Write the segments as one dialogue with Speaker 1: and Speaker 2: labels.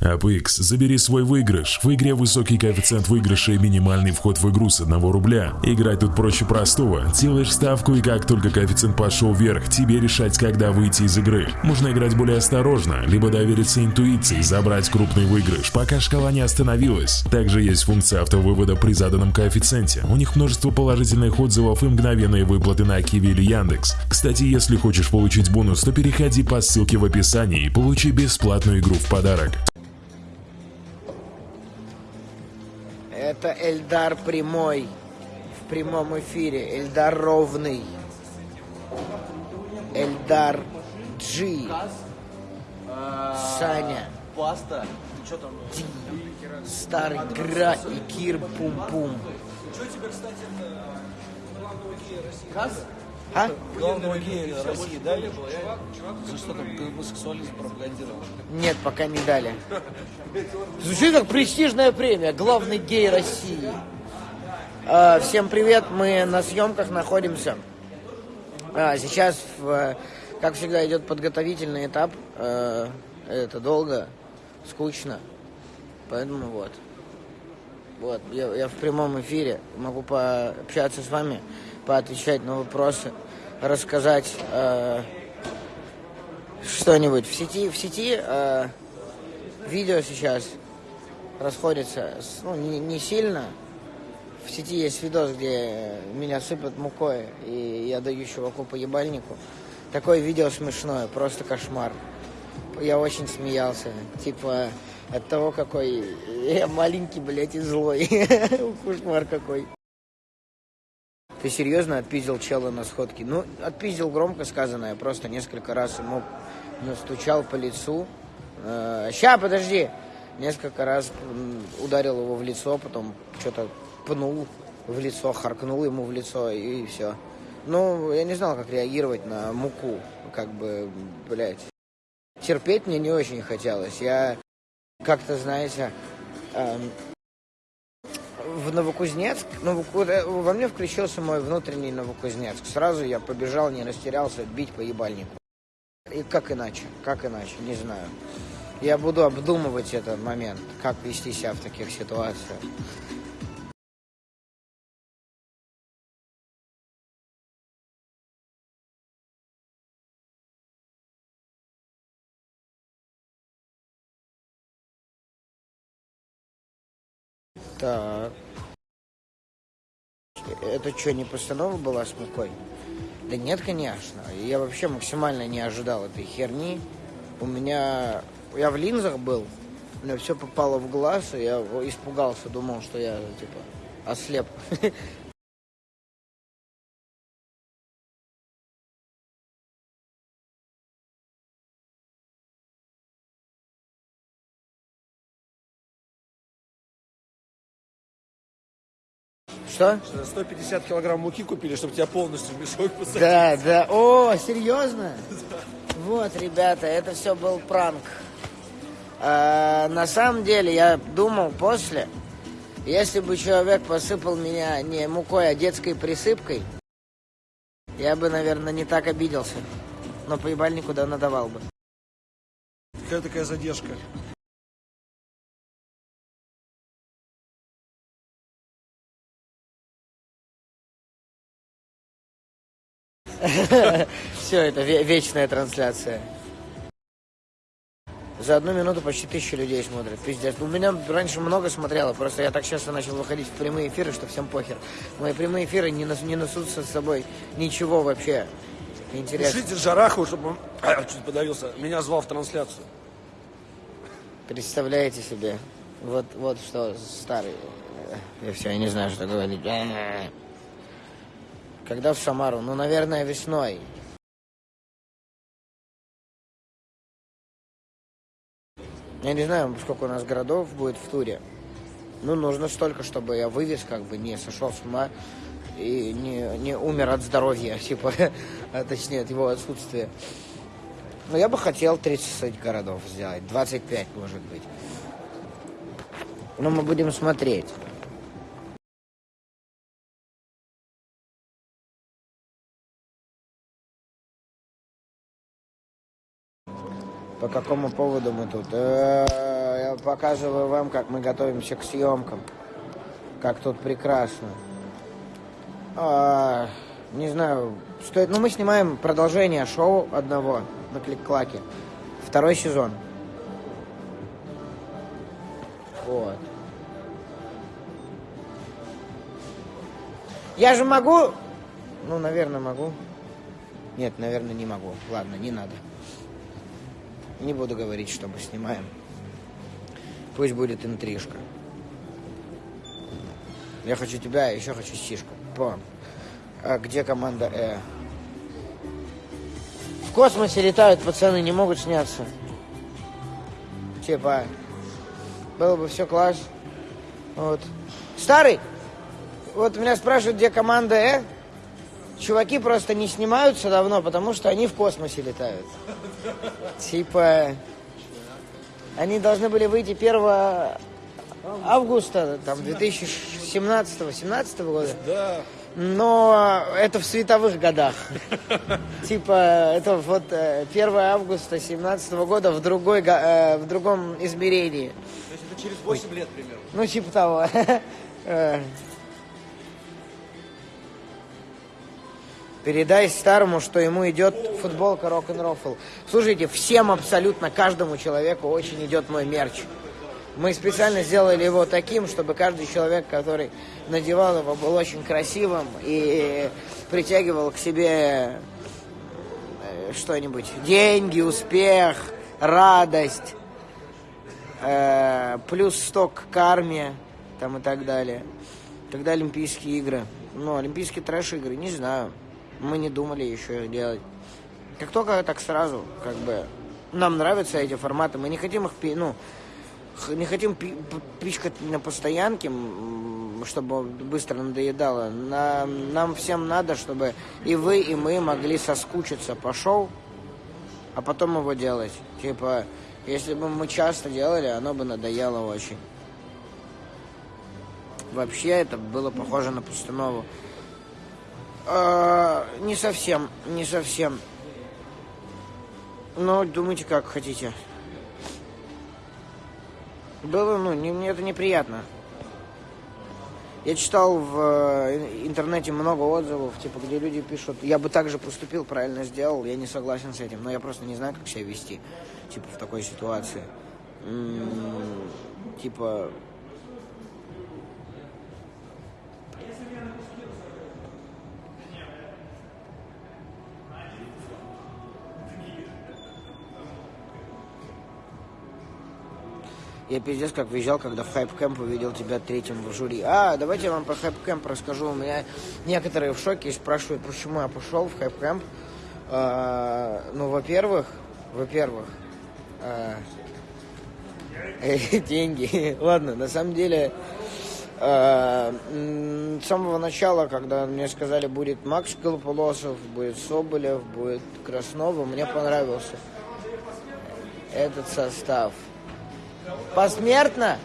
Speaker 1: APX, забери свой выигрыш. В игре высокий коэффициент выигрыша и минимальный вход в игру с 1 рубля. Играть тут проще простого. Делаешь ставку и как только коэффициент пошел вверх, тебе решать, когда выйти из игры. Можно играть более осторожно, либо довериться интуиции, забрать крупный выигрыш, пока шкала не остановилась. Также есть функция автовывода при заданном коэффициенте. У них множество положительных отзывов и мгновенные выплаты на Киви или Яндекс. Кстати, если хочешь получить бонус, то переходи по ссылке в описании и получи бесплатную игру в подарок.
Speaker 2: Это Эльдар Прямой в прямом эфире. Эльдар Ровный. Эльдар Джи. Саня.
Speaker 3: Паста. Ты что там?
Speaker 2: Ди. Старый Гра и Кир Пум-Пум.
Speaker 3: Что тебе, кстати? Каз?
Speaker 2: А?
Speaker 3: Главного гея России дали? За что там гомосексуализм пропагандировал?
Speaker 2: Нет, пока не дали. Звучит как престижная премия. Главный гей России. А, всем привет, мы на съемках находимся. А, сейчас, как всегда, идет подготовительный этап. А, это долго, скучно. Поэтому вот. Вот, я, я в прямом эфире могу пообщаться с вами, поотвечать на вопросы, рассказать э, что-нибудь. В сети, в сети э, видео сейчас расходится, ну, не, не сильно. В сети есть видос, где меня сыпят мукой, и я даю чуваку по ебальнику. Такое видео смешное, просто кошмар. Я очень смеялся. Типа от того, какой я маленький, блядь, и злой. Кошмар какой. Ты серьезно отпиздил чела на сходке? Ну, отпиздил громко сказано. Я просто несколько раз ему настучал по лицу. Э, ща, подожди! Несколько раз ударил его в лицо, потом что-то пнул в лицо, харкнул ему в лицо и все. Ну, я не знал, как реагировать на муку. Как бы, блядь. Терпеть мне не очень хотелось. Я как-то, знаете, эм, в Новокузнецк, Новоку- э, во мне включился мой внутренний Новокузнецк. Сразу я побежал, не растерялся, бить по ебальнику. И как иначе, как иначе, не знаю. Я буду обдумывать этот момент, как вести себя в таких ситуациях. Так. Это что, не постанова была с мукой? Да нет, конечно. Я вообще максимально не ожидал этой херни. У меня... Я в линзах был, меня все попало в глаз, и я испугался, думал, что я, типа, ослеп. Что?
Speaker 3: 150 килограмм муки купили, чтобы тебя полностью в мешок посадить.
Speaker 2: Да, да. О, серьезно? Вот, ребята, это все был пранк. А, на самом деле, я думал после, если бы человек посыпал меня не мукой, а детской присыпкой, я бы, наверное, не так обиделся. Но по ебальнику да надавал бы.
Speaker 3: Какая такая задержка?
Speaker 2: Все, это ве- вечная трансляция. За одну минуту почти тысяча людей смотрят. Пиздец. У меня раньше много смотрело, просто я так часто начал выходить в прямые эфиры, что всем похер. Мои прямые эфиры не, нес- не несут со собой ничего вообще. Интересно.
Speaker 3: Пишите Жарахову, чтобы он чуть подавился. Меня звал в трансляцию.
Speaker 2: Представляете себе? Вот, вот что старый. Я все, я не знаю, что говорить. Когда в Самару? Ну, наверное, весной. Я не знаю, сколько у нас городов будет в туре. Ну, нужно столько, чтобы я вывез, как бы не сошел с ума и не, не умер от здоровья, типа, а точнее, от его отсутствия. Но я бы хотел 30 городов сделать, 25, может быть. Но мы будем смотреть. По какому поводу мы тут? Э, Я показываю вам, как мы готовимся к съемкам. Как тут прекрасно. А, не знаю, стоит... Ну, мы снимаем продолжение шоу одного на Клик-Клаке. Второй сезон. Вот. Я же могу... Ну, наверное, могу. Нет, наверное, не могу. Ладно, не надо. Не буду говорить, что мы снимаем. Пусть будет интрижка. Я хочу тебя, а еще хочу сишку. По. А где команда Э? В космосе летают пацаны, не могут сняться. Типа, было бы все класс. Вот. Старый, вот меня спрашивают, где команда Э. Чуваки просто не снимаются давно, потому что они в космосе летают. Типа, они должны были выйти 1 августа, там, 2017-17 года.
Speaker 3: Да.
Speaker 2: Но это в световых годах. Типа, это вот 1 августа 17 года в, другой, в другом измерении.
Speaker 3: То есть это через 8 лет примерно.
Speaker 2: Ну, типа того. Передай старому, что ему идет футболка рок-н-рофл. Слушайте, всем абсолютно, каждому человеку очень идет мой мерч. Мы специально сделали его таким, чтобы каждый человек, который надевал его, был очень красивым и притягивал к себе э, что-нибудь. Деньги, успех, радость, э, плюс сток карме там и так далее. Тогда Олимпийские игры. Ну, Олимпийские трэш-игры, не знаю. Мы не думали еще их делать. Как только так сразу, как бы, нам нравятся эти форматы, мы не хотим их, ну, не хотим пичкать на постоянке, чтобы быстро надоедало. Нам, нам всем надо, чтобы и вы, и мы могли соскучиться по шоу, а потом его делать. Типа, если бы мы часто делали, оно бы надоело очень. Вообще это было похоже на постанову. А, не совсем, не совсем. Но думайте, как хотите. Было, ну, не, мне это неприятно. Я читал в э, интернете много отзывов, типа, где люди пишут, я бы так же поступил, правильно сделал, я не согласен с этим, но я просто не знаю, как себя вести, типа, в такой ситуации. М-м, типа, Я пиздец как въезжал, когда в Хайп Кэмп увидел тебя третьим в жюри. А, давайте я вам про Хайп Кэмп расскажу. У меня некоторые в шоке и спрашивают, почему я пошел в Хайп Кэмп. А, ну, во-первых, во-первых, а, деньги. Ладно, на самом деле, а, с самого начала, когда мне сказали, будет Макс Голополосов, будет Соболев, будет Краснова, мне понравился этот состав. Посмертно?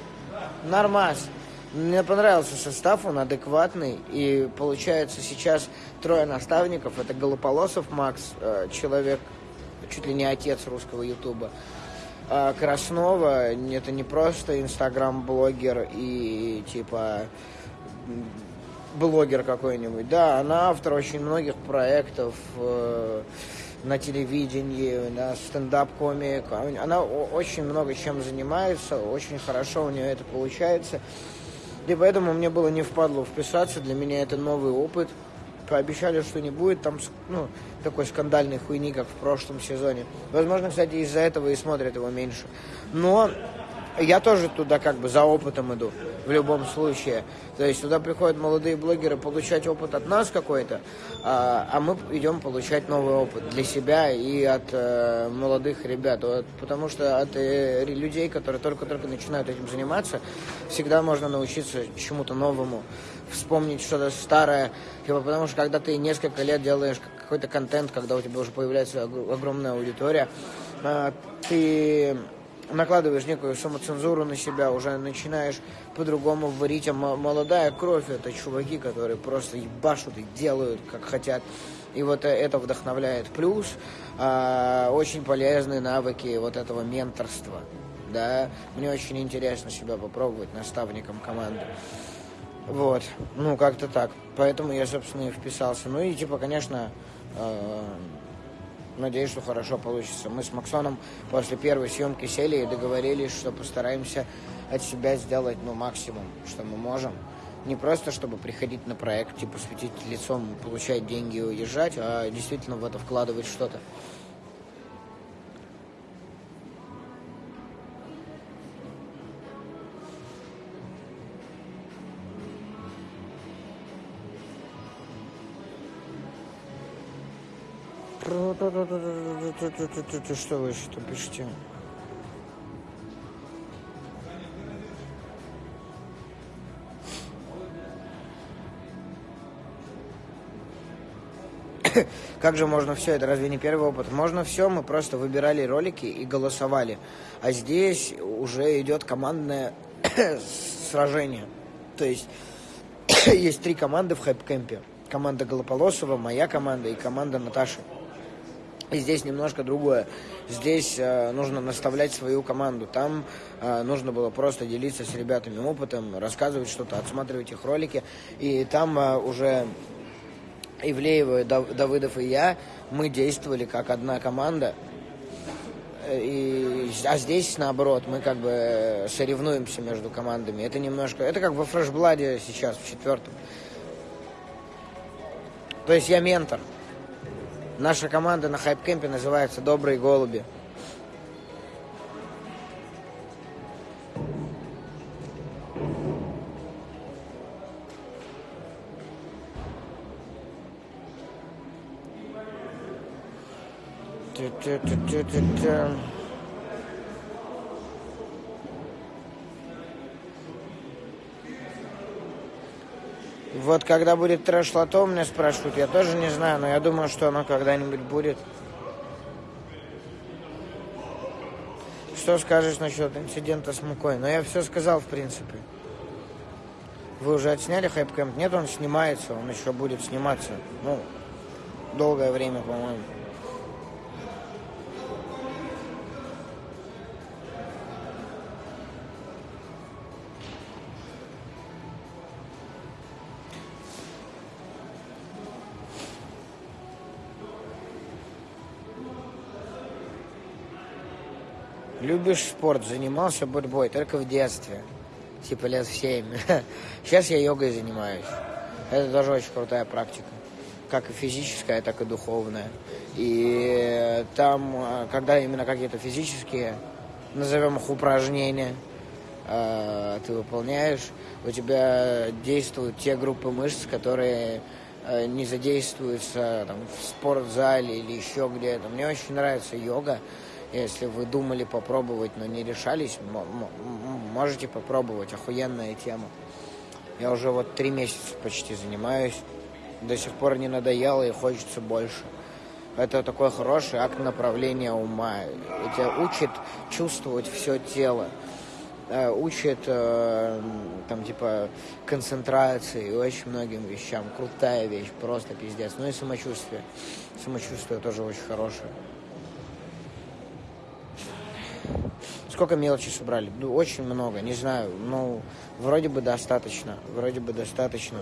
Speaker 2: Нормас. Мне понравился состав, он адекватный. И получается сейчас трое наставников. Это Голополосов Макс, э, человек, чуть ли не отец русского ютуба. А Краснова, это не просто инстаграм-блогер и типа блогер какой-нибудь. Да, она автор очень многих проектов. На телевидении, на стендап-комик. Она очень много чем занимается, очень хорошо у нее это получается. И поэтому мне было не впадло вписаться, для меня это новый опыт. Пообещали, что не будет там ну, такой скандальной хуйни, как в прошлом сезоне. Возможно, кстати, из-за этого и смотрят его меньше. Но я тоже туда как бы за опытом иду, в любом случае. То есть туда приходят молодые блогеры получать опыт от нас какой-то, а, а мы идем получать новый опыт для себя и от э, молодых ребят. Вот, потому что от э, людей, которые только-только начинают этим заниматься, всегда можно научиться чему-то новому, вспомнить что-то старое. Типа, потому что когда ты несколько лет делаешь какой-то контент, когда у тебя уже появляется огромная аудитория, э, ты накладываешь некую самоцензуру на себя, уже начинаешь по-другому варить, а молодая кровь это чуваки, которые просто ебашут и делают, как хотят. И вот э, это вдохновляет. Плюс э, очень полезные навыки вот этого менторства. да, мне очень интересно себя попробовать наставником команды. Вот, ну, как-то так. Поэтому я, собственно, и вписался. Ну и, типа, конечно, э, надеюсь, что хорошо получится. Мы с Максоном после первой съемки сели и договорились, что постараемся от себя сделать, ну, максимум, что мы можем. Не просто, чтобы приходить на проект, типа, светить лицом, получать деньги и уезжать, а действительно в это вкладывать что-то. Что вы что пишете? Как же можно все? Это разве не первый опыт? Можно все, мы просто выбирали ролики и голосовали. А здесь уже идет командное сражение. То есть есть три команды в хайп-кемпе. Команда Голополосова, моя команда и команда Наташи. И здесь немножко другое. Здесь э, нужно наставлять свою команду. Там э, нужно было просто делиться с ребятами опытом, рассказывать что-то, отсматривать их ролики. И там э, уже Ивлеева, Давыдов и я, мы действовали как одна команда. И, а здесь, наоборот, мы как бы соревнуемся между командами. Это немножко... Это как во фрешбладе сейчас, в четвертом. То есть я ментор. Наша команда на хайп-кемпе называется «Добрые голуби». Вот когда будет трэш-лото, меня спрашивают, я тоже не знаю, но я думаю, что оно когда-нибудь будет. Что скажешь насчет инцидента с мукой? Ну, я все сказал, в принципе. Вы уже отсняли Hype Camp? Нет, он снимается, он еще будет сниматься. Ну, долгое время, по-моему. Любишь спорт, занимался борьбой только в детстве, типа лет в семь. Сейчас я йогой занимаюсь. Это тоже очень крутая практика, как и физическая, так и духовная. И там, когда именно какие-то физические, назовем их упражнения, э, ты выполняешь, у тебя действуют те группы мышц, которые э, не задействуются там, в спортзале или еще где-то. Мне очень нравится йога. Если вы думали попробовать, но не решались, можете попробовать. Охуенная тема. Я уже вот три месяца почти занимаюсь. До сих пор не надоело и хочется больше. Это такой хороший акт направления ума. Это учит чувствовать все тело. Э, учит э, там типа концентрации и очень многим вещам. Крутая вещь, просто пиздец. Ну и самочувствие. Самочувствие тоже очень хорошее. Сколько мелочи собрали? Ну, очень много, не знаю. Ну, вроде бы достаточно. Вроде бы достаточно.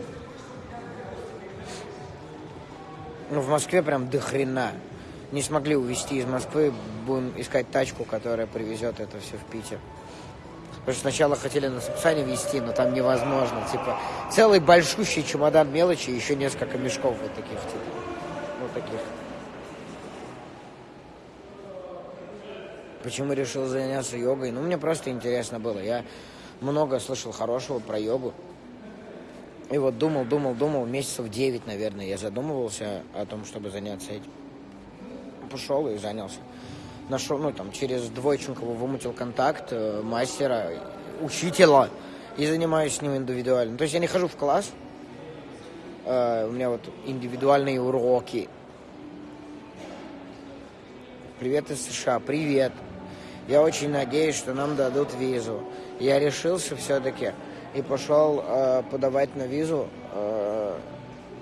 Speaker 2: Ну, в Москве прям до хрена. Не смогли увезти из Москвы. Будем искать тачку, которая привезет это все в Питер. Потому что сначала хотели на Сапсане везти, но там невозможно. Типа, целый большущий чемодан мелочи, еще несколько мешков вот таких, типа. Вот таких. Почему решил заняться йогой? Ну, мне просто интересно было. Я много слышал хорошего про йогу. И вот думал, думал, думал, месяцев 9, наверное, я задумывался о том, чтобы заняться этим. Пошел и занялся. Нашел, ну, там, через Двойченкова вымутил контакт э, мастера, учителя, и занимаюсь с ним индивидуально. То есть я не хожу в класс, э, у меня вот индивидуальные уроки. Привет из США, привет. Я очень надеюсь, что нам дадут визу. Я решился все-таки и пошел э, подавать на визу. Э,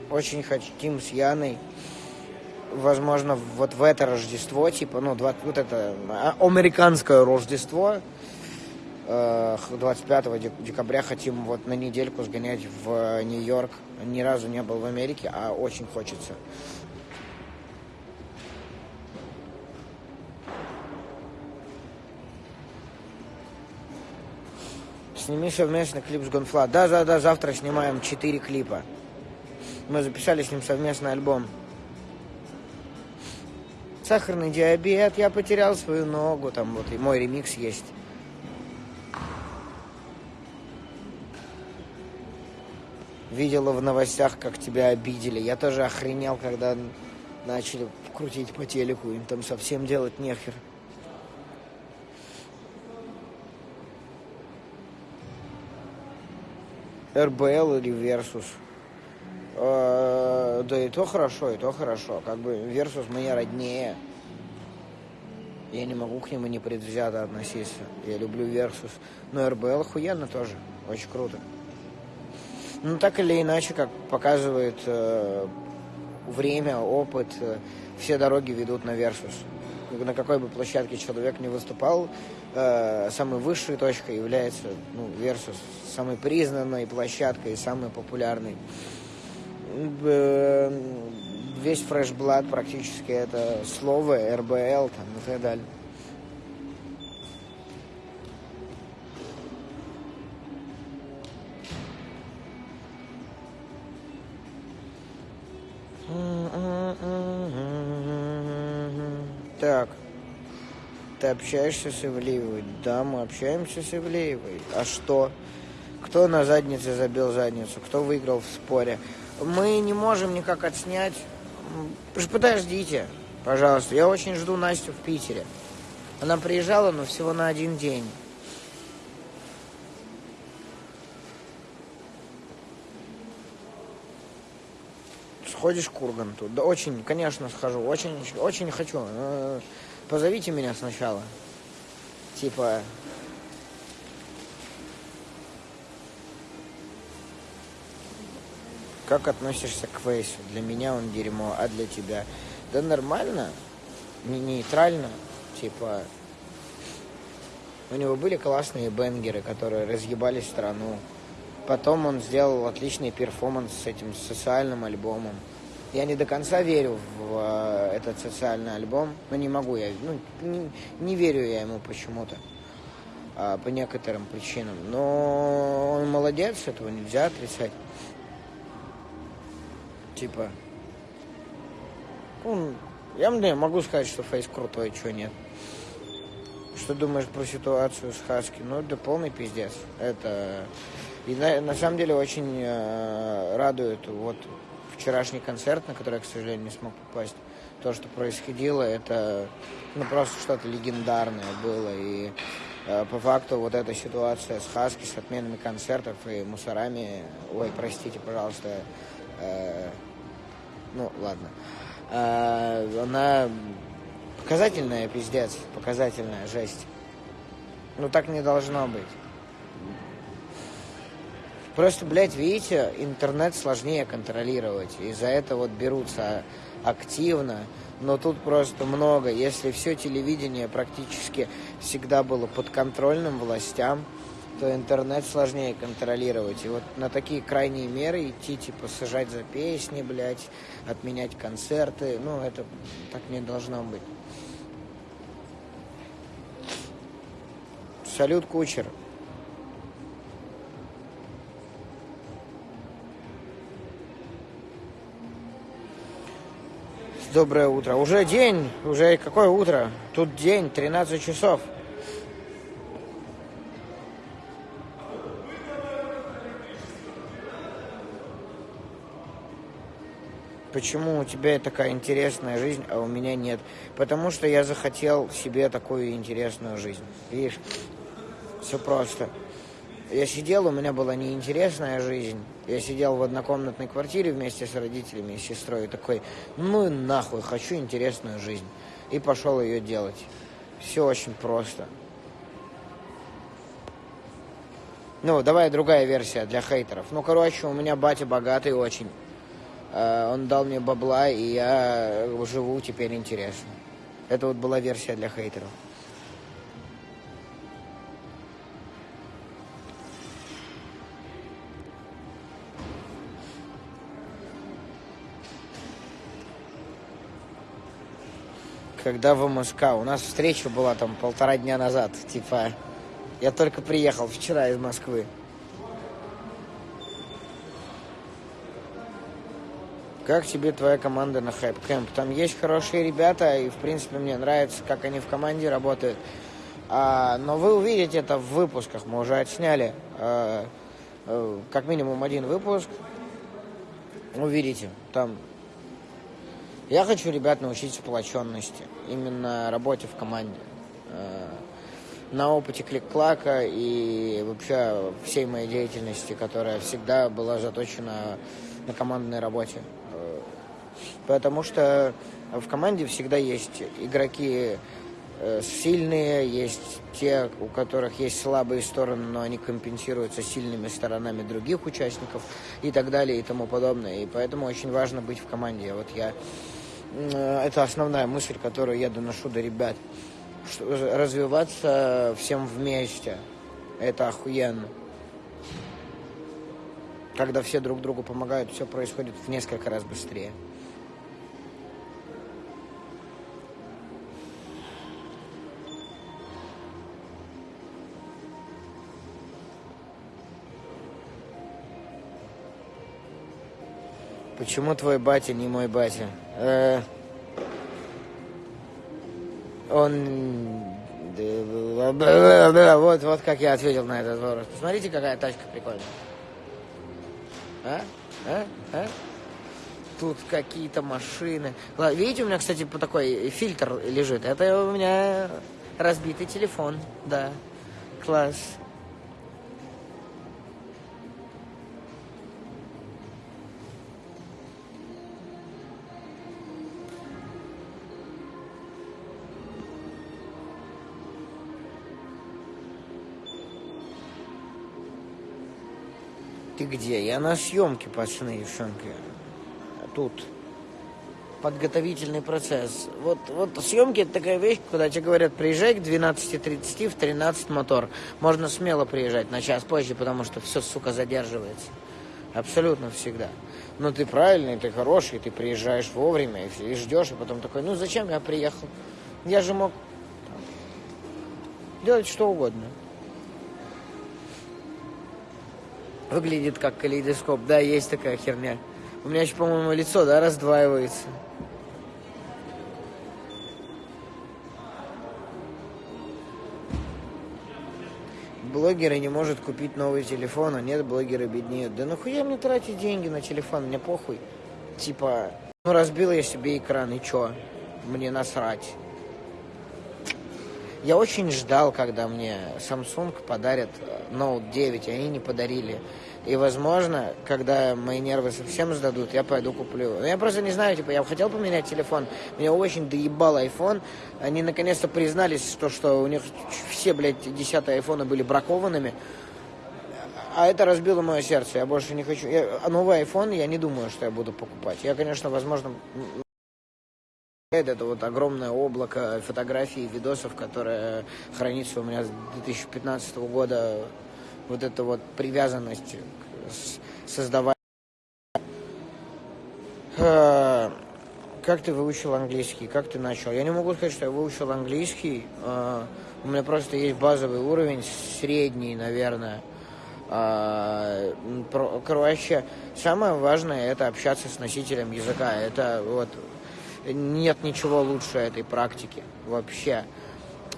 Speaker 2: очень хотим с Яной, возможно, вот в это Рождество, типа, ну, 20, вот это а, американское Рождество, 25 декабря хотим вот на недельку сгонять в Нью-Йорк. Ни разу не был в Америке, а очень хочется. Сними совместно клип с Гонфла. Да, да, да, завтра снимаем 4 клипа. Мы записали с ним совместный альбом. Сахарный диабет, я потерял свою ногу, там вот и мой ремикс есть. Видела в новостях, как тебя обидели. Я тоже охренел, когда начали крутить по телеку. Им там совсем делать нехер. РБЛ или Versus. Э, да и то хорошо, и то хорошо. Как бы Versus мне роднее. Я не могу к нему непредвзято относиться. Я люблю Versus. Но РБЛ охуенно тоже. Очень круто. Ну, так или иначе, как показывает э, время, опыт, э, все дороги ведут на Versus. На какой бы площадке человек не выступал, э, самой высшей точкой является ну, Versus. Самой признанной площадкой, самой популярной. Э, весь Blood практически это слово, РБЛ там, и так далее. Общаешься с Ивлеевой? Да, мы общаемся с Ивлеевой. А что? Кто на заднице забил задницу? Кто выиграл в споре? Мы не можем никак отснять. Подождите, пожалуйста. Я очень жду Настю в Питере. Она приезжала, но всего на один день. Сходишь к Урганту? Да очень, конечно, схожу. Очень, очень хочу. Позовите меня сначала. Типа, как относишься к Фейсу? Для меня он дерьмо, а для тебя? Да нормально, не нейтрально, типа... У него были классные бенгеры, которые разъебали страну. Потом он сделал отличный перформанс с этим социальным альбомом. Я не до конца верю в э, этот социальный альбом, но не могу я, ну, не, не верю я ему почему-то, э, по некоторым причинам. Но он молодец, этого нельзя отрицать. Типа, ну, я мне могу сказать, что Фейс крутой, что нет. Что думаешь про ситуацию с Хаски? Ну, да полный пиздец. Это и на, на самом деле очень э, радует вот вчерашний концерт, на который я, к сожалению, не смог попасть. То, что происходило, это ну, просто что-то легендарное было. И э, по факту вот эта ситуация с Хаски, с отменами концертов и мусорами, ой, простите, пожалуйста, э, ну, ладно, э, она показательная, пиздец, показательная жесть. Ну, так не должно быть. Просто, блядь, видите, интернет сложнее контролировать. И за это вот берутся активно. Но тут просто много. Если все телевидение практически всегда было подконтрольным властям, то интернет сложнее контролировать. И вот на такие крайние меры идти, типа, сажать за песни, блядь, отменять концерты, ну, это так не должно быть. Салют, кучер. Доброе утро. Уже день, уже какое утро? Тут день, 13 часов. Почему у тебя такая интересная жизнь, а у меня нет? Потому что я захотел себе такую интересную жизнь. Видишь, все просто. Я сидел, у меня была неинтересная жизнь. Я сидел в однокомнатной квартире вместе с родителями и сестрой. И такой, ну нахуй, хочу интересную жизнь. И пошел ее делать. Все очень просто. Ну, давай другая версия для хейтеров. Ну, короче, у меня батя богатый очень. Э, он дал мне бабла, и я живу теперь интересно. Это вот была версия для хейтеров. Когда в МСК. У нас встреча была там полтора дня назад. Типа, я только приехал вчера из Москвы. Как тебе твоя команда на Хайп Кэмп? Там есть хорошие ребята, и, в принципе, мне нравится, как они в команде работают. А, но вы увидите это в выпусках. Мы уже отсняли а, а, как минимум один выпуск. Увидите. Там я хочу ребят научить сплоченности, именно работе в команде. А, на опыте клик-клака и вообще всей моей деятельности, которая всегда была заточена на командной работе. Потому что в команде всегда есть игроки э, сильные, есть те, у которых есть слабые стороны, но они компенсируются сильными сторонами других участников и так далее и тому подобное. И поэтому очень важно быть в команде. Вот я... Э, это основная мысль, которую я доношу до ребят. Развиваться всем вместе. Это охуенно. Когда все друг другу помогают, все происходит в несколько раз быстрее. Почему твой батя не мой батя? Э, он... Вот, вот как я ответил на этот вопрос. Посмотрите, какая тачка прикольная. А? А? А? Тут какие-то машины. Видите, у меня, кстати, такой фильтр лежит. Это у меня разбитый телефон. Да. Класс. Ты где? Я на съемке, пацаны, девчонки. Тут подготовительный процесс. Вот, вот съемки это такая вещь, когда тебе говорят, приезжай к 12.30 в 13 мотор. Можно смело приезжать на час позже, потому что все, сука, задерживается. Абсолютно всегда. Но ты правильный, ты хороший, ты приезжаешь вовремя и, и ждешь, и потом такой, ну зачем я приехал? Я же мог делать что угодно. Выглядит как калейдоскоп. Да, есть такая херня. У меня еще, по-моему, лицо, да, раздваивается. Блогеры не может купить новый телефон, а нет, блогеры беднеют. Да нахуя мне тратить деньги на телефон, мне похуй. Типа, ну разбил я себе экран, и чё? Мне насрать. Я очень ждал, когда мне Samsung подарят Note 9, и они не подарили. И, возможно, когда мои нервы совсем сдадут, я пойду куплю. Но я просто не знаю, типа, я хотел поменять телефон, меня очень доебал iPhone. Они наконец-то признались, что, что у них все, блядь, десятые айфоны были бракованными. А это разбило мое сердце. Я больше не хочу. Я, а новый iPhone я не думаю, что я буду покупать. Я, конечно, возможно, это вот огромное облако фотографий и видосов, которое хранится у меня с 2015 года. Вот эта вот привязанность создавать. Э, как ты выучил английский? Как ты начал? Я не могу сказать, что я выучил английский. Э, у меня просто есть базовый уровень, средний, наверное. Э, короче, самое важное это общаться с носителем языка. Это вот нет ничего лучше этой практики вообще.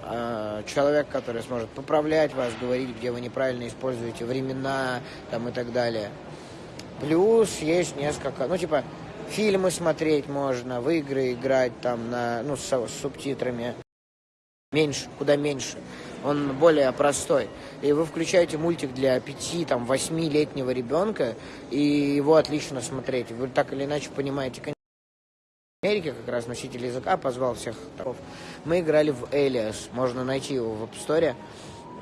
Speaker 2: А, человек, который сможет поправлять вас, говорить, где вы неправильно используете времена там, и так далее. Плюс есть несколько, ну, типа, фильмы смотреть можно, в игры играть там на, ну, с, с субтитрами. Меньше, куда меньше. Он более простой. И вы включаете мультик для 5 там, 8-летнего ребенка, и его отлично смотреть. Вы так или иначе понимаете, Америке как раз носитель языка позвал всех таров. Мы играли в Элиас, можно найти его в App Store,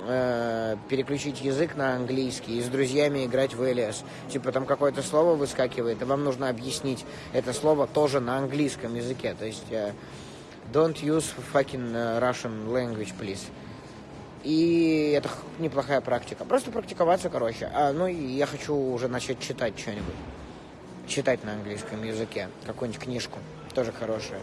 Speaker 2: э, переключить язык на английский и с друзьями играть в Элиас. Типа там какое-то слово выскакивает, и вам нужно объяснить это слово тоже на английском языке. То есть э, don't use fucking э, Russian language, please. И это неплохая практика. Просто практиковаться, короче. А, ну и я хочу уже начать читать что-нибудь. Читать на английском языке. Какую-нибудь книжку тоже хорошая.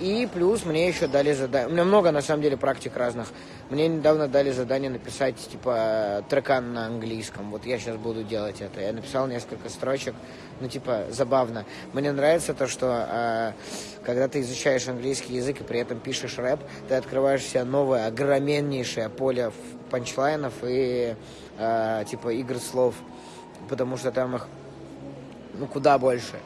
Speaker 2: И плюс мне еще дали задание. У меня много, на самом деле, практик разных. Мне недавно дали задание написать, типа, трекан на английском. Вот я сейчас буду делать это. Я написал несколько строчек. Ну, типа, забавно. Мне нравится то, что э, когда ты изучаешь английский язык и при этом пишешь рэп, ты открываешь себе новое, огроменнейшее поле панчлайнов и, э, типа, игр слов. Потому что там их, ну, куда больше.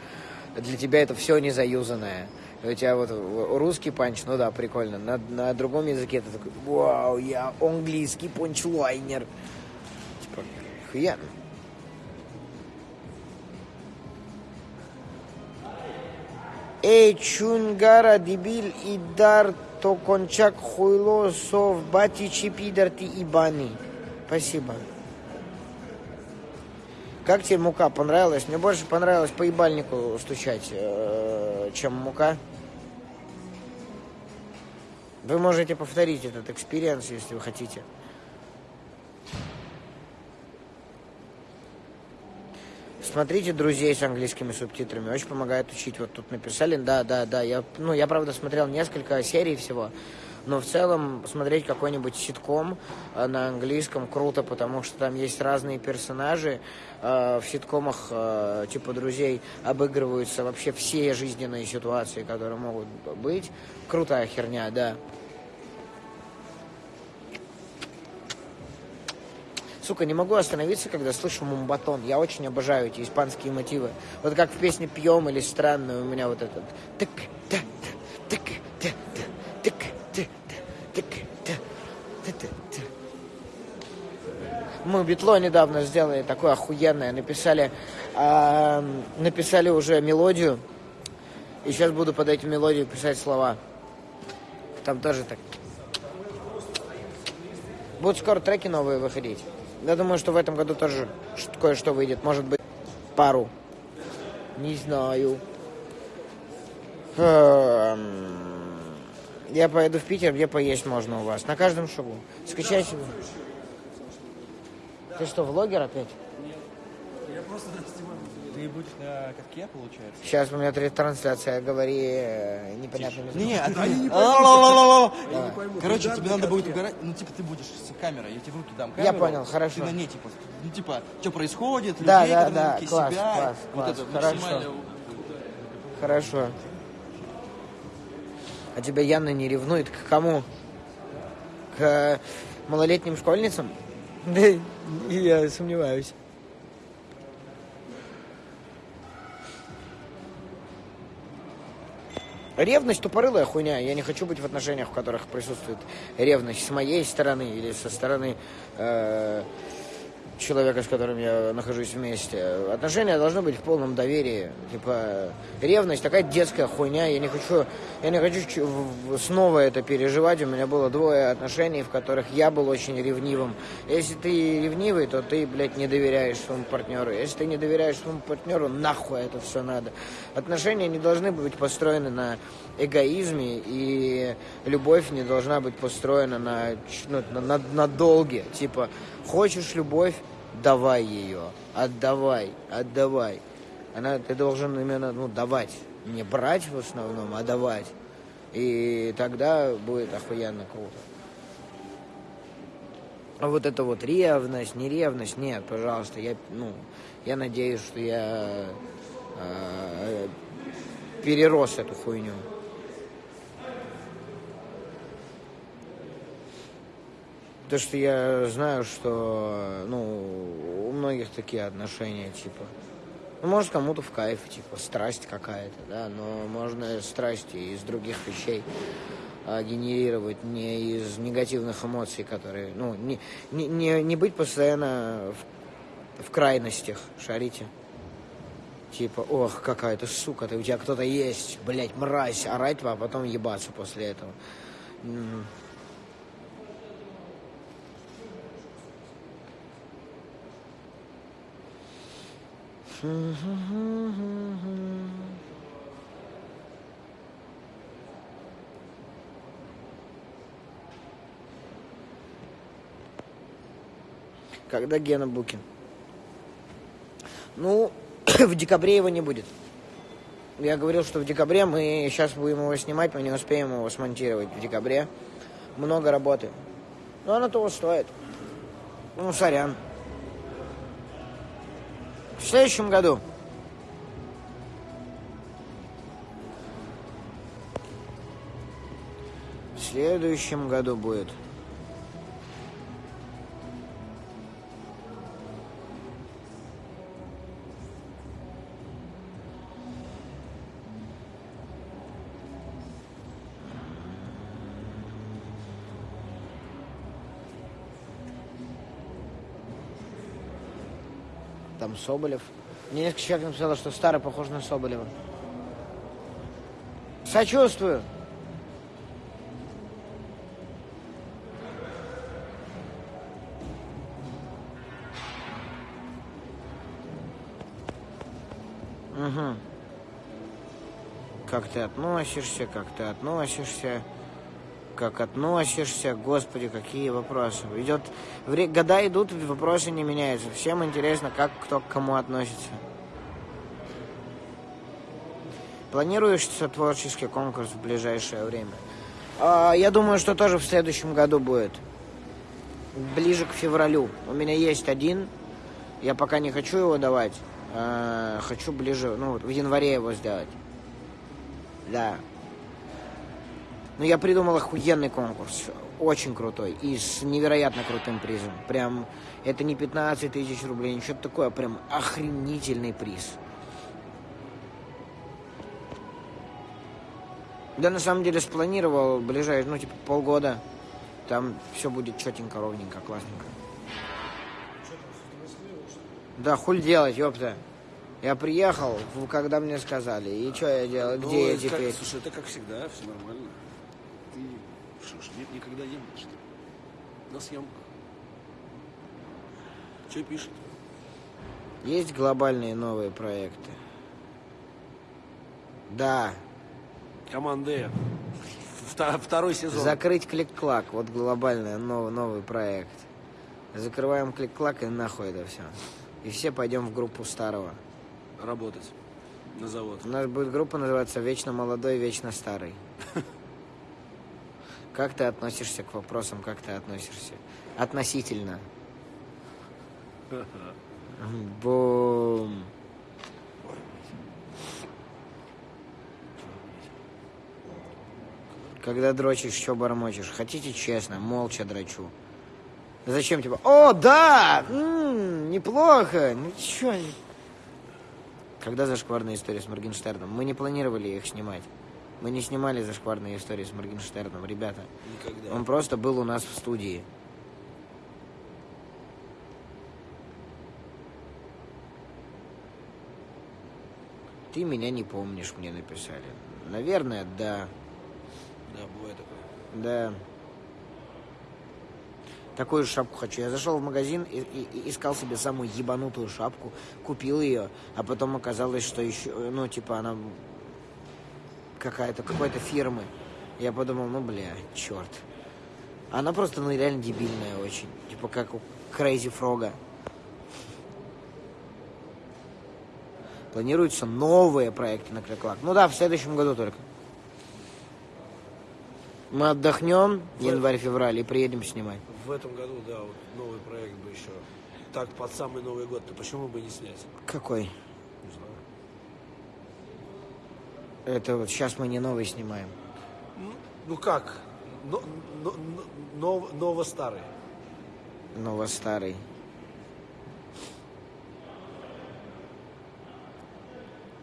Speaker 2: Для тебя это все незаюзанное. У тебя вот русский панч, ну да, прикольно. На, на другом языке ты такой, вау, я английский панчлайнер. Типа, охуенно. Эй, чунгара, дебил, идар, то кончак хуйло, сов, бати, чипидар, ты ибани. Спасибо. Как тебе мука понравилась? Мне больше понравилось по ебальнику стучать, э, чем мука. Вы можете повторить этот экспириенс, если вы хотите. Смотрите «Друзей» с английскими субтитрами. Очень помогает учить. Вот тут написали, да, да, да. Я, ну, я, правда, смотрел несколько серий всего. Но в целом смотреть какой-нибудь ситком э, на английском круто, потому что там есть разные персонажи. Э, в ситкомах э, типа «Друзей» обыгрываются вообще все жизненные ситуации, которые могут быть. Крутая херня, да. Сука, не могу остановиться, когда слышу мумбатон. Я очень обожаю эти испанские мотивы. Вот как в песне «Пьем» или «Странную» у меня вот этот... Тык, та, Мы битло недавно сделали такое охуенное. Написали, э, написали уже мелодию. И сейчас буду под эту мелодию писать слова. Там тоже так. Будут скоро треки новые выходить. Я думаю, что в этом году тоже кое-что выйдет. Может быть, пару. Не знаю. Эм, я поеду в Питер, где поесть можно у вас. На каждом шагу. Скачайте. Ты что, влогер опять?
Speaker 3: Я просто ты будешь на катке, получается?
Speaker 2: Сейчас у меня трансляция, говори э, непонятными
Speaker 3: Не, не,
Speaker 2: звуками.
Speaker 3: они не поймут. Короче, тебе надо будет угорать. Ну, типа, ты будешь с камерой, я тебе в руки дам камеру.
Speaker 2: Я понял, хорошо.
Speaker 3: Ты на ней, типа, ну, типа, что происходит,
Speaker 2: Да,
Speaker 3: людей,
Speaker 2: да, да, класс,
Speaker 3: себя.
Speaker 2: класс,
Speaker 3: Вот
Speaker 2: класс,
Speaker 3: это
Speaker 2: хорошо.
Speaker 3: максимально...
Speaker 2: Хорошо. А тебя Яна не ревнует к кому? К малолетним школьницам? Да, я сомневаюсь. Ревность тупорылая хуйня. Я не хочу быть в отношениях, в которых присутствует ревность с моей стороны или со стороны э, человека, с которым я нахожусь вместе. Отношения должны быть в полном доверии. Типа, ревность такая детская хуйня. Я не хочу, я не хочу снова это переживать. У меня было двое отношений, в которых я был очень ревнивым. Если ты ревнивый, то ты, блядь, не доверяешь своему партнеру. Если ты не доверяешь своему партнеру, нахуй это все надо. Отношения не должны быть построены на эгоизме, и любовь не должна быть построена на, ну, на, на, на долге. Типа, хочешь любовь, давай ее, отдавай, отдавай. Она, ты должен именно, ну, давать. Не брать в основном, а давать. И тогда будет охуенно круто. А вот это вот ревность, не ревность, нет, пожалуйста, я, ну, я надеюсь, что я э, перерос эту хуйню. То, что я знаю, что, ну, у многих такие отношения, типа, ну, может, кому-то в кайф, типа, страсть какая-то, да, но можно страсти из других вещей а, генерировать не из негативных эмоций, которые, ну, не, не, не, не быть постоянно в, в крайностях, шарите. Типа, ох, какая ты сука, ты, у тебя кто-то есть, блядь, мразь, орать, а потом ебаться после этого. Когда Гена Букин? Ну, в декабре его не будет. Я говорил, что в декабре мы сейчас будем его снимать, мы не успеем его смонтировать в декабре. Много работы. Но оно того стоит. Ну, сорян. В следующем году. В следующем году будет. Там Соболев. Мне несколько человек написало, что старый похож на Соболева. Сочувствую. Угу. Как ты относишься, как ты относишься, как относишься, господи, какие вопросы. Идет, года идут, вопросы не меняются. Всем интересно, как кто к кому относится. Планируешь творческий конкурс в ближайшее время? А, я думаю, что тоже в следующем году будет. Ближе к февралю. У меня есть один. Я пока не хочу его давать. А, хочу ближе, ну, в январе его сделать. Да. Ну, я придумал охуенный конкурс. Очень крутой. И с невероятно крутым призом. Прям, это не 15 тысяч рублей, ничего такое. Прям охренительный приз. Да, на самом деле, спланировал ближайшие, ну, типа, полгода. Там все будет четенько, ровненько, классненько. Да, хуль делать, ёпта. Я приехал, когда мне сказали. И что я делал? Где
Speaker 4: Ну,
Speaker 2: я
Speaker 4: это как-
Speaker 2: теперь?
Speaker 4: слушай, это как всегда, все нормально. Ж, нет никогда не был, что ли? На съемках. Что пишет?
Speaker 2: Есть глобальные новые проекты? Да.
Speaker 4: Команда Второй сезон.
Speaker 2: Закрыть клик-клак. Вот глобальный новый, новый проект. Закрываем клик-клак и нахуй это все. И все пойдем в группу старого.
Speaker 4: Работать на завод.
Speaker 2: У нас будет группа называться «Вечно молодой, вечно старый». Как ты относишься к вопросам, как ты относишься? Относительно. Бум. Когда дрочишь, что бормочешь? Хотите честно, молча дрочу. Зачем типа, о, да, м, неплохо, ну чё, когда зашкварные истории с Моргенштерном? Мы не планировали их снимать. Мы не снимали зашкварные истории с Моргенштерном, ребята.
Speaker 4: Никогда.
Speaker 2: Он просто был у нас в студии. Ты меня не помнишь, мне написали. Наверное, да.
Speaker 4: Да, бывает такое.
Speaker 2: Да. Такую шапку хочу. Я зашел в магазин и, и- и искал себе самую ебанутую шапку, купил ее, а потом оказалось, что еще, ну, типа, она какая-то, какой-то фирмы. Я подумал, ну, бля, черт. Она просто, ну, реально дебильная очень. Типа, как у Крейзи Фрога. Планируются новые проекты на Клик-Клак. Ну да, в следующем году только. Мы отдохнем январь-февраль и приедем снимать.
Speaker 4: В этом году, да, вот новый проект бы еще. Так, под самый Новый год, то почему бы не снять?
Speaker 2: Какой?
Speaker 4: Не знаю.
Speaker 2: Это вот сейчас мы не новый снимаем.
Speaker 4: Ну, ну как? Но, но- но- нов- ново-старый.
Speaker 2: Ново-старый.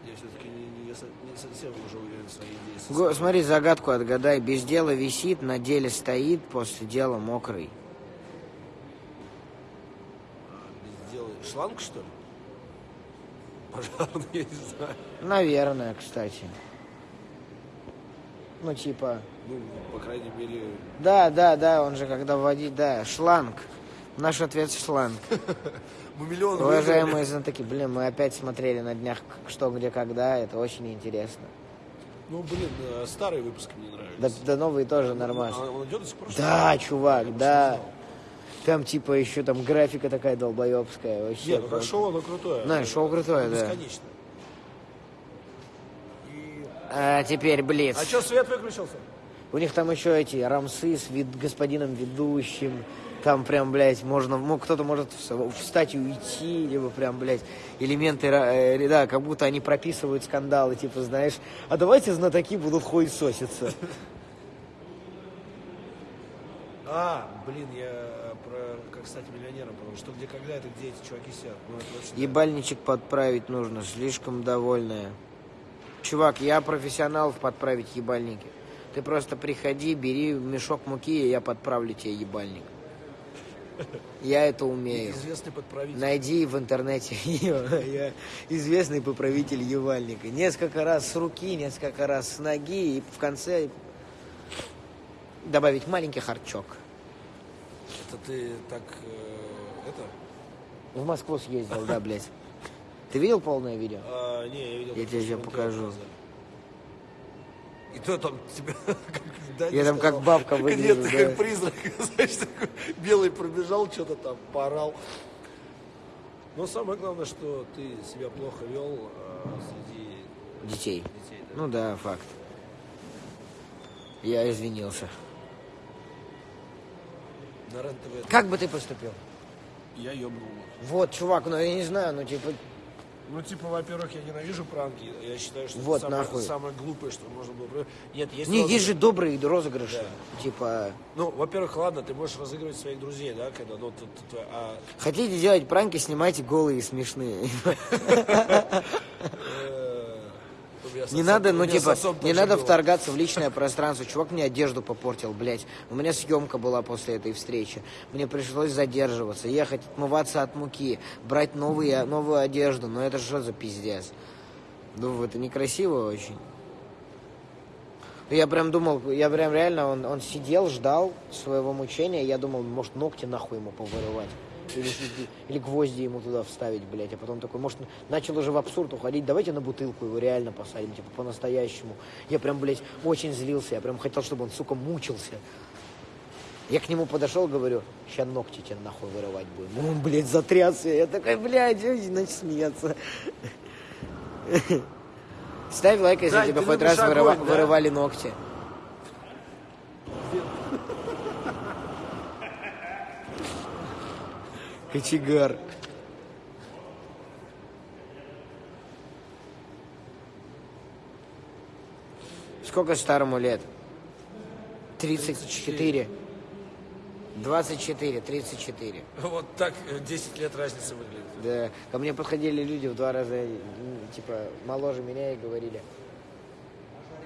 Speaker 4: Я все-таки не, не не совсем уже уверен в своей идее.
Speaker 2: Го- смотри, загадку отгадай. Без дела висит, на деле стоит, после дела мокрый.
Speaker 4: Сделай шланг, что ли? Пожарный, я не знаю.
Speaker 2: Наверное, кстати. Ну, типа...
Speaker 4: Ну, по крайней мере,
Speaker 2: Да, да, да, он же когда вводить, да, шланг. Наш ответ шланг.
Speaker 4: мы миллион
Speaker 2: Уважаемые знатоки, блин, мы опять смотрели на днях что, где, когда, это очень интересно.
Speaker 4: Ну, блин, э, старые выпуски мне
Speaker 2: Да,
Speaker 4: нравятся.
Speaker 2: да новые тоже нормально.
Speaker 4: А он идет до сих пор?
Speaker 2: Да, чувак, да. Там типа еще там графика такая долбоебская. Вообще.
Speaker 4: Нет, ну шоу, оно крутое.
Speaker 2: Да, шоу крутое, да.
Speaker 4: Бесконечно.
Speaker 2: А теперь Блиц.
Speaker 4: А что, свет выключился?
Speaker 2: У них там еще эти рамсы с вид, господином ведущим. Там прям, блядь, можно, ну, кто-то может встать и уйти, либо прям, блядь, элементы, э, да, как будто они прописывают скандалы, типа, знаешь, а давайте знатоки будут хуесоситься.
Speaker 4: А, блин, я про как стать миллионером, потому что где когда это где эти чуваки сидят. Ну.
Speaker 2: Ебальничек подправить нужно, слишком довольная. Чувак, я профессионал в подправить ебальники. Ты просто приходи, бери мешок муки, и я подправлю тебе ебальник. Я это умею.
Speaker 4: Известный подправитель.
Speaker 2: Найди в интернете я известный поправитель ебальника. Несколько раз с руки, несколько раз с ноги, и в конце добавить маленький харчок.
Speaker 4: Это ты так, э, это?
Speaker 2: В Москву съездил, да, блядь. Ты видел полное видео?
Speaker 4: А, не, я видел.
Speaker 2: Я
Speaker 4: как
Speaker 2: тебе
Speaker 4: Монтео
Speaker 2: покажу.
Speaker 4: И то там тебя... как
Speaker 2: Я там как
Speaker 4: сказал,
Speaker 2: бабка
Speaker 4: Нет,
Speaker 2: выгляжу,
Speaker 4: ты
Speaker 2: да.
Speaker 4: как призрак, знаешь, такой белый пробежал, что-то там поорал. Но самое главное, что ты себя плохо вел а, среди
Speaker 2: Детей.
Speaker 4: детей. да.
Speaker 2: Ну да, факт. Я извинился.
Speaker 4: На.
Speaker 2: Как бы ты поступил?
Speaker 4: Я ебнул.
Speaker 2: Вот, чувак, ну я не знаю, ну типа,
Speaker 4: Ну, типа, во-первых, я ненавижу пранки. Я считаю, что
Speaker 2: Вот
Speaker 4: это самое,
Speaker 2: нахуй.
Speaker 4: самое глупое, что можно было... Нет, есть...
Speaker 2: не,
Speaker 4: розыгрыш.
Speaker 2: есть же добрые розыгрыши. Типа,
Speaker 4: Ну, во-первых, ладно, ты можешь разыгрывать своих друзей, да, когда, ну, ты- ты- ты- а,
Speaker 2: хотите делать пранки, снимайте голые и смешные. Не надо, ну типа, не надо
Speaker 4: было.
Speaker 2: вторгаться в личное пространство. Чувак мне одежду попортил, блядь. У меня съемка была после этой встречи. Мне пришлось задерживаться, ехать, отмываться от муки, брать новые, новую одежду. Ну это что за пиздец? Ну, это некрасиво очень. Я прям думал, я прям реально, он, он сидел, ждал своего мучения. Я думал, может, ногти нахуй ему повырывать. Или, или гвозди ему туда вставить, блядь. А потом такой, может, начал уже в абсурд уходить. Давайте на бутылку его реально посадим, типа, по-настоящему. Я прям, блядь, очень злился. Я прям хотел, чтобы он, сука, мучился. Я к нему подошел, говорю, ща ногти тебе нахуй вырывать будем. Он, блядь, затрясся. Я такой, блядь, начал смеяться. Ставь лайк, если тебе хоть раз вырывали ногти. Кочегар. Сколько старому лет? 34. 24, 34.
Speaker 4: Вот так э, 10 лет разницы выглядит.
Speaker 2: Да. Ко мне подходили люди в два раза, м, типа, моложе меня и говорили.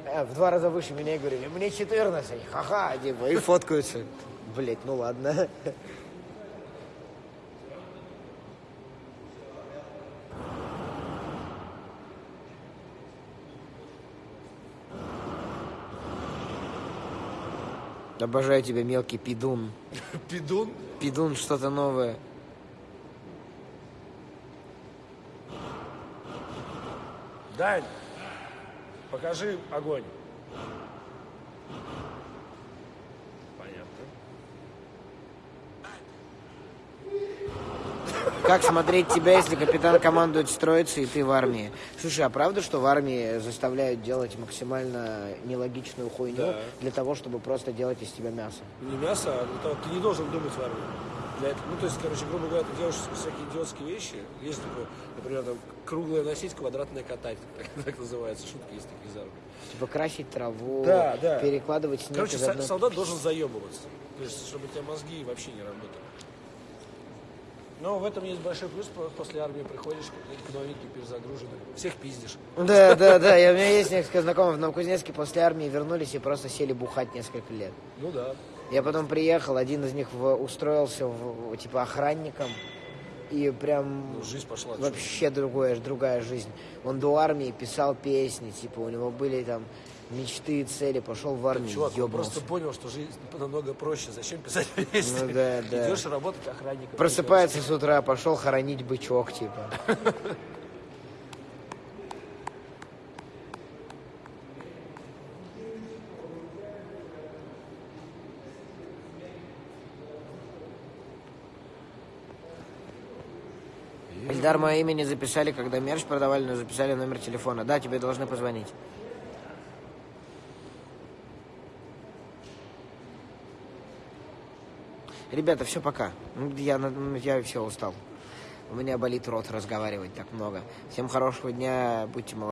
Speaker 2: «А, в два раза выше меня и говорили, мне 14, ха-ха, типа, и фоткаются. Блять, ну ладно. Обожаю тебя, мелкий пидун.
Speaker 4: Пидун?
Speaker 2: Пидун что-то новое.
Speaker 4: Дань, покажи огонь.
Speaker 2: Как смотреть тебя, если капитан командует строиться и ты в армии? Слушай, а правда, что в армии заставляют делать максимально нелогичную хуйню
Speaker 4: Да.
Speaker 2: для того, чтобы просто делать из тебя мясо?
Speaker 4: Не мясо, а для того, ты не должен думать в армии. Для этого, ну, то есть, короче, грубо говоря, ты делаешь всякие идиотские вещи. Есть такое, например, там, круглое носить, квадратное катать. Так, так называется. Шутка есть такие из армии.
Speaker 2: Типа красить траву,
Speaker 4: Да, да.
Speaker 2: перекладывать снег
Speaker 4: Короче,
Speaker 2: одной-
Speaker 4: солдат должен заебываться. То есть, чтобы у тебя мозги вообще не работали. Но в этом есть большой плюс. по- После армии приходишь, к новеньким перезагружены. Всех пиздишь.
Speaker 2: Да, да, да. Я, у меня есть несколько знакомых в Новокузнецке после армии вернулись и просто сели бухать несколько лет.
Speaker 4: Ну да.
Speaker 2: Я потом приехал, один из них в- устроился в- типа охранником. И прям
Speaker 4: Ну, жизнь пошла.
Speaker 2: вообще другая, другая жизнь. Он до армии писал песни, типа у него были там мечты и цели, пошел в армию,
Speaker 4: Чувак,
Speaker 2: ёбнулся.
Speaker 4: просто понял, что жизнь намного проще. Зачем писать песни?
Speaker 2: Ну да, да.
Speaker 4: Идешь работать охранником.
Speaker 2: Просыпается с утра, пошел хоронить бычок, типа. Эльдар, мое имя не записали, когда мерч продавали, но записали номер телефона. Да, тебе должны позвонить. Ребята, все, пока. Ну, Я, на- я все устал. У меня болит рот разговаривать так много. Всем хорошего дня, будьте молодцы.